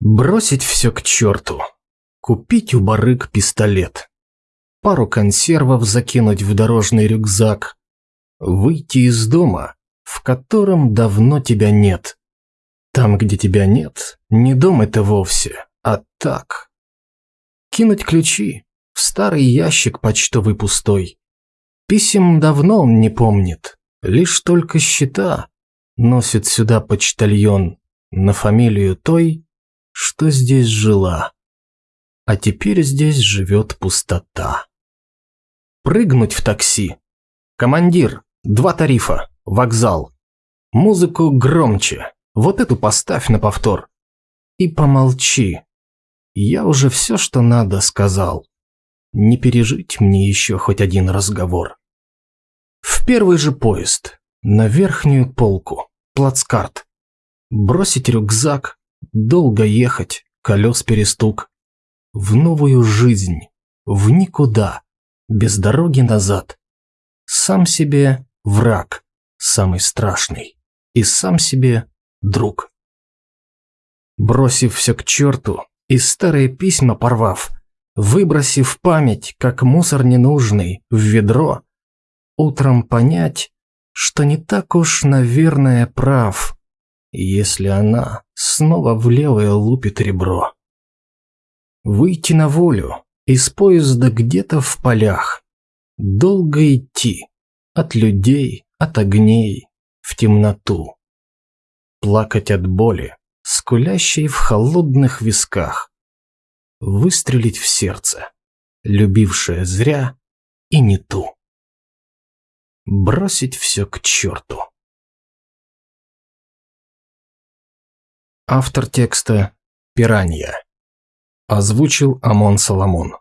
Бросить все к черту. Купить у барыг пистолет. Пару консервов закинуть в дорожный рюкзак. Выйти из дома, в котором давно тебя нет. Там, где тебя нет, не дом это вовсе, а так. Кинуть ключи в старый ящик почтовый пустой. Писем давно он не помнит, лишь только счета носит сюда почтальон на фамилию той, что здесь жила. А теперь здесь живет пустота. Прыгнуть в такси. Командир, два тарифа, вокзал. Музыку громче, вот эту поставь на повтор. И помолчи. Я уже все, что надо, сказал. Не пережить мне еще хоть один разговор. В первый же поезд, на верхнюю полку, плацкарт. Бросить рюкзак, долго ехать, колес перестук. В новую жизнь, в никуда, без дороги назад. Сам себе враг, самый страшный, и сам себе друг. Бросив все к черту и старые письма порвав, выбросив память, как мусор ненужный, в ведро, утром понять, что не так уж, наверное, прав, если она снова в левое лупит ребро. Выйти на волю из поезда где-то в полях, долго идти от людей, от огней, в темноту плакать от боли, скулящей в холодных висках, выстрелить в сердце, любившее зря и не ту. Бросить все к черту. Автор текста «Пиранья». Озвучил Амон Соломон.